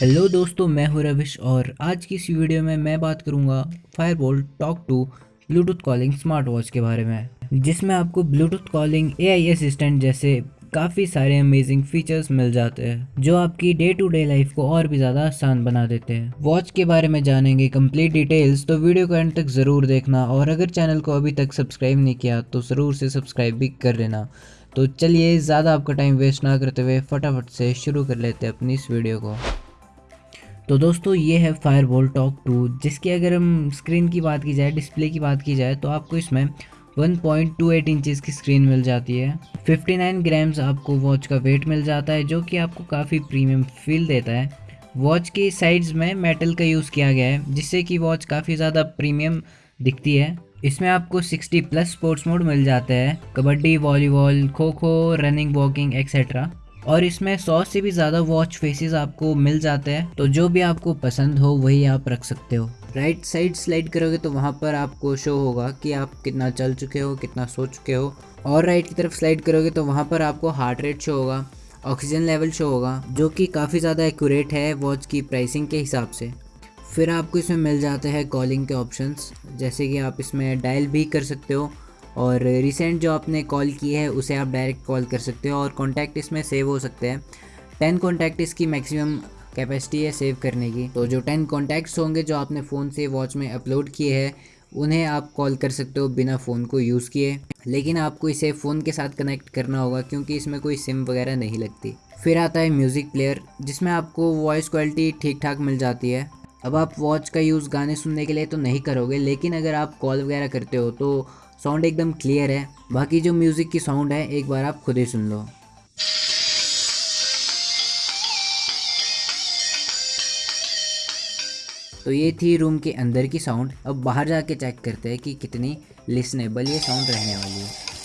Hello दोस्तों, मैं हूँ रविश और आज की इस वीडियो में मैं बात करूँगा Fireboltt talk two Bluetooth calling smart watch के बारे में, जिसमें आपको ब्लूटूथ कॉलिंग एआई असिस्टेंट जैसे काफ़ी सारे अमेजिंग फीचर्स मिल जाते हैं, जो आपकी डे टू डे लाइफ को और भी ज़्यादा आसान बना देते हैं। वॉच के बारे में जानेंगे कंप्लीट डिटेल्स तो वीडियो को एंड तक ज़रूर देखना और अगर चैनल को अभी तक सब्सक्राइब नहीं किया तो ज़रूर से सब्सक्राइब भी कर लेना। तो चलिए, ज़्यादा आपका टाइम वेस्ट ना करते हुए फटाफट से शुरू कर लेते हैं अपनी इस वीडियो को। तो दोस्तों, ये है फायर बोल टॉक टू जिसकी अगर हम स्क्रीन की बात की जाए डिस्प्ले की बात की जाए तो आपको इसमें 1.28 इंचेस की स्क्रीन मिल जाती है। 59 ग्राम्स आपको वॉच का वेट मिल जाता है, जो कि आपको काफ़ी प्रीमियम फील देता है। वॉच की साइड्स में मेटल का यूज़ किया गया है, जिससे कि वॉच काफ़ी ज़्यादा प्रीमियम दिखती है। इसमें आपको 60 प्लस स्पोर्ट्स मोड मिल जाते हैं, kabaddi volleyball kho kho running walking etcetera और इसमें सौ से भी ज़्यादा वॉच फेसेस आपको मिल जाते हैं। तो जो भी आपको पसंद हो, वही आप रख सकते हो। राइट साइड स्लाइड करोगे तो वहाँ पर आपको शो होगा कि आप कितना चल चुके हो, कितना सो चुके हो। और राइट की तरफ़ स्लाइड करोगे तो वहाँ पर आपको हार्ट रेट शो होगा ऑक्सीजन लेवल शो होगा, जो कि काफ़ी ज़्यादा एक्यूरेट है वॉच की प्राइसिंग के हिसाब से। फिर आपको इसमें मिल जाते हैं कॉलिंग के ऑप्शंस जैसे कि आप इसमें डायल भी कर सकते हो और रिसेंट जो आपने कॉल की है, उसे आप डायरेक्ट कॉल कर सकते हो और कॉन्टैक्ट इसमें सेव हो सकते हैं। टेन कॉन्टैक्ट इसकी मैक्सिमम कैपेसिटी है सेव करने की। तो जो टेन कॉन्टैक्ट्स होंगे जो आपने फ़ोन से वॉच में अपलोड किए हैं, उन्हें आप कॉल कर सकते हो बिना फ़ोन को यूज़ किए। लेकिन आपको इसे फ़ोन के साथ कनेक्ट करना होगा क्योंकि इसमें कोई सिम वगैरह नहीं लगती। फिर आता है म्यूज़िक प्लेयर जिसमें आपको वॉइस क्वालिटी ठीक ठाक मिल जाती है। अब आप वॉच का यूज़ गाने सुनने के लिए तो नहीं करोगे, लेकिन अगर आप कॉल वगैरह करते हो तो साउंड एकदम क्लियर है। बाकी जो म्यूज़िक की साउंड है, एक बार आप खुद ही सुन लो। तो ये थी रूम के अंदर की साउंड अब बाहर जाके चेक करते हैं कि कितनी लिसनेबल ये साउंड रहने वाली है।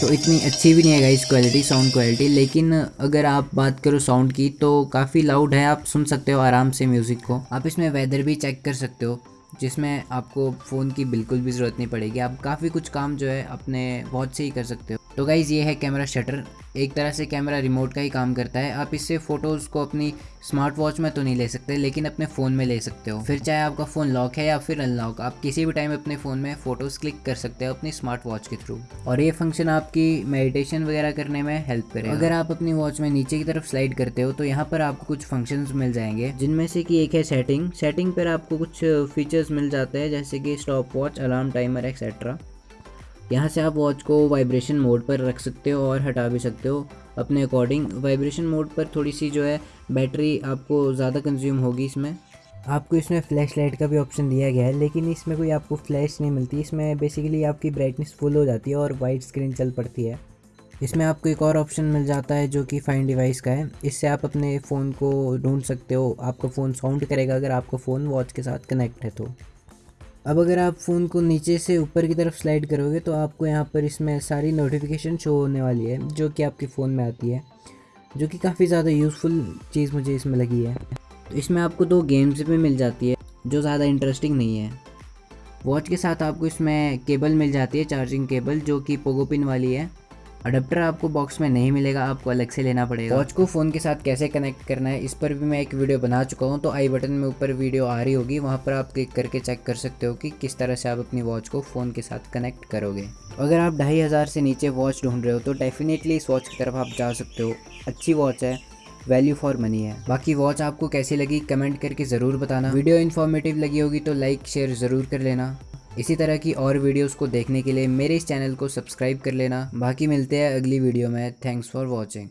तो इतनी अच्छी भी नहीं है इस क्वालिटी साउंड क्वालिटी लेकिन अगर आप बात करो साउंड की तो काफ़ी लाउड है, आप सुन सकते हो आराम से म्यूज़िक को। आप इसमें वेदर भी चेक कर सकते हो, जिसमें आपको फ़ोन की बिल्कुल भी ज़रूरत नहीं पड़ेगी। आप काफ़ी कुछ काम जो है अपने वॉच से ही कर सकते हो। तो गाइज़ ये है कैमरा शटर एक तरह से कैमरा रिमोट का ही काम करता है. आप इससे फ़ोटोज़ को अपनी स्मार्ट वॉच में तो नहीं ले सकते, लेकिन अपने फ़ोन में ले सकते हो. फिर चाहे आपका फ़ोन लॉक है या फिर अनलॉक आप किसी भी टाइम अपने फ़ोन में फ़ोटोज़ क्लिक कर सकते हो अपनी स्मार्ट वॉच के थ्रू और ये फ़ंक्शन आपकी मेडिटेशन वगैरह करने में हेल्प करेगा. अगर आप अपनी वॉच में नीचे की तरफ़ स्लाइड करते हो तो यहाँ पर आपको कुछ फ़ंक्शन मिल जाएँगे, जिनमें से कि एक है सेटिंग सेटिंग पर आपको कुछ फीचर्स मिल जाते हैं, जैसे कि stop watch alarm timer etcetera यहाँ से आप वॉच को वाइब्रेशन मोड पर रख सकते हो और हटा भी सकते हो। अपने अकॉर्डिंग वाइब्रेशन मोड पर थोड़ी सी जो है बैटरी आपको ज़्यादा कंज्यूम होगी इसमें। आपको इसमें फ्लैश लाइट का भी ऑप्शन दिया गया है, लेकिन इसमें कोई आपको फ्लैश नहीं मिलती। इसमें बेसिकली आपकी ब्राइटनेस फुल हो जाती है और वाइट स्क्रीन चल पड़ती है। इसमें आपको एक और ऑप्शन मिल जाता है जो कि फाइन डिवाइस का है। इससे आप अपने फ़ोन को ढूंढ सकते हो। आपका फ़ोन साउंड करेगा अगर आपका फ़ोन वॉच के साथ कनेक्ट है तो। अब अगर आप फ़ोन को नीचे से ऊपर की तरफ़ स्लाइड करोगे तो आपको यहाँ पर इसमें सारी नोटिफिकेशन शो होने वाली है, जो कि आपके फ़ोन में आती है, जो कि काफ़ी ज़्यादा यूज़फुल चीज़ मुझे इसमें लगी है। तो इसमें आपको दो गेम्स भी मिल जाती है, जो ज़्यादा इंटरेस्टिंग नहीं है। वॉच के साथ आपको इसमें केबल मिल जाती है चार्जिंग केबल जो कि पोगोपिन वाली है। अडेप्टर आपको बॉक्स में नहीं मिलेगा, आपको अलग से लेना पड़ेगा। वॉच को फ़ोन के साथ कैसे कनेक्ट करना है, इस पर भी मैं एक वीडियो बना चुका हूँ तो आई बटन में ऊपर वीडियो आ रही होगी, वहाँ पर आप क्लिक करके चेक कर सकते हो कि किस तरह से आप अपनी वॉच को फ़ोन के साथ कनेक्ट करोगे। अगर आप ढाई हज़ार से नीचे वॉच ढूंढ रहे हो तो डेफिनेटली इस वॉच की तरफ़ आप जा सकते हो। अच्छी वॉच है वैल्यू फॉर मनी है। बाकी वॉच आपको कैसी लगी कमेंट करके ज़रूर बताना। वीडियो इन्फॉर्मेटिव लगी होगी तो लाइक शेयर ज़रूर कर लेना। इसी तरह की और वीडियोस को देखने के लिए मेरे इस चैनल को सब्सक्राइब कर लेना। बाकी मिलते हैं अगली वीडियो में। Thanks for watching